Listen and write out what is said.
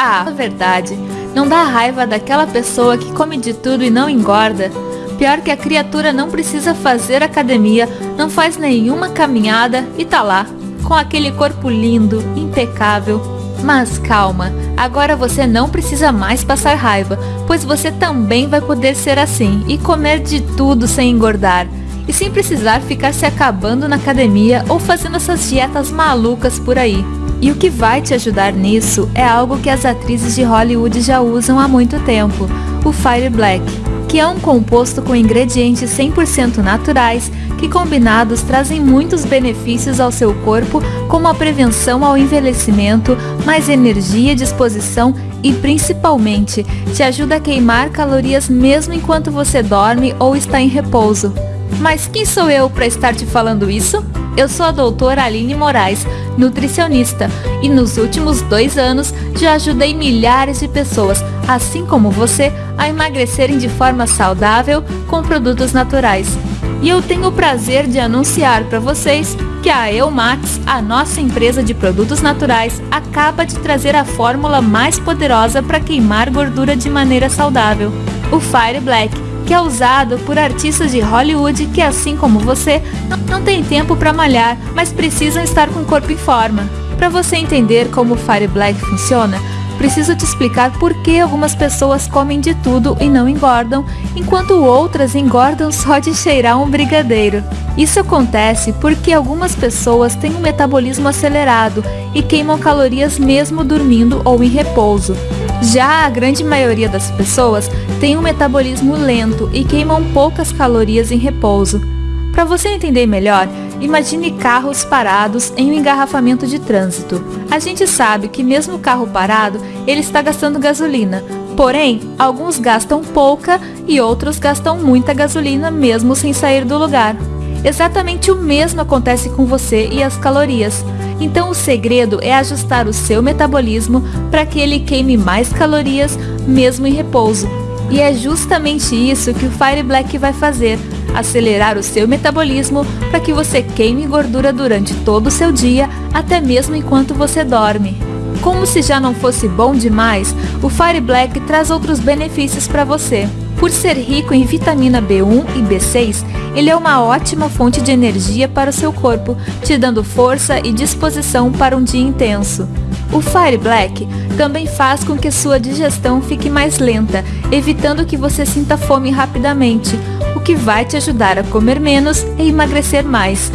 Ah, verdade, não dá raiva daquela pessoa que come de tudo e não engorda? Pior que a criatura não precisa fazer academia, não faz nenhuma caminhada e tá lá, com aquele corpo lindo, impecável. Mas calma, agora você não precisa mais passar raiva, pois você também vai poder ser assim e comer de tudo sem engordar. E sem precisar ficar se acabando na academia ou fazendo essas dietas malucas por aí. E o que vai te ajudar nisso é algo que as atrizes de Hollywood já usam há muito tempo, o Fire Black, que é um composto com ingredientes 100% naturais que combinados trazem muitos benefícios ao seu corpo, como a prevenção ao envelhecimento, mais energia, disposição e principalmente te ajuda a queimar calorias mesmo enquanto você dorme ou está em repouso. Mas quem sou eu para estar te falando isso? Eu sou a doutora Aline Moraes, nutricionista, e nos últimos dois anos já ajudei milhares de pessoas, assim como você, a emagrecerem de forma saudável com produtos naturais. E eu tenho o prazer de anunciar para vocês que a Eumax, a nossa empresa de produtos naturais, acaba de trazer a fórmula mais poderosa para queimar gordura de maneira saudável, o Fire Black que é usado por artistas de Hollywood que, assim como você, não tem tempo para malhar, mas precisam estar com o corpo em forma. Para você entender como o Fire Black funciona, preciso te explicar por que algumas pessoas comem de tudo e não engordam, enquanto outras engordam só de cheirar um brigadeiro. Isso acontece porque algumas pessoas têm um metabolismo acelerado e queimam calorias mesmo dormindo ou em repouso. Já a grande maioria das pessoas tem um metabolismo lento e queimam poucas calorias em repouso. Para você entender melhor, imagine carros parados em um engarrafamento de trânsito. A gente sabe que mesmo o carro parado, ele está gastando gasolina. Porém, alguns gastam pouca e outros gastam muita gasolina mesmo sem sair do lugar. Exatamente o mesmo acontece com você e as calorias. Então o segredo é ajustar o seu metabolismo para que ele queime mais calorias mesmo em repouso. E é justamente isso que o Fire Black vai fazer, acelerar o seu metabolismo para que você queime gordura durante todo o seu dia, até mesmo enquanto você dorme. Como se já não fosse bom demais, o Fire Black traz outros benefícios para você. Por ser rico em vitamina B1 e B6, ele é uma ótima fonte de energia para o seu corpo, te dando força e disposição para um dia intenso. O Fire Black também faz com que sua digestão fique mais lenta, evitando que você sinta fome rapidamente, o que vai te ajudar a comer menos e emagrecer mais.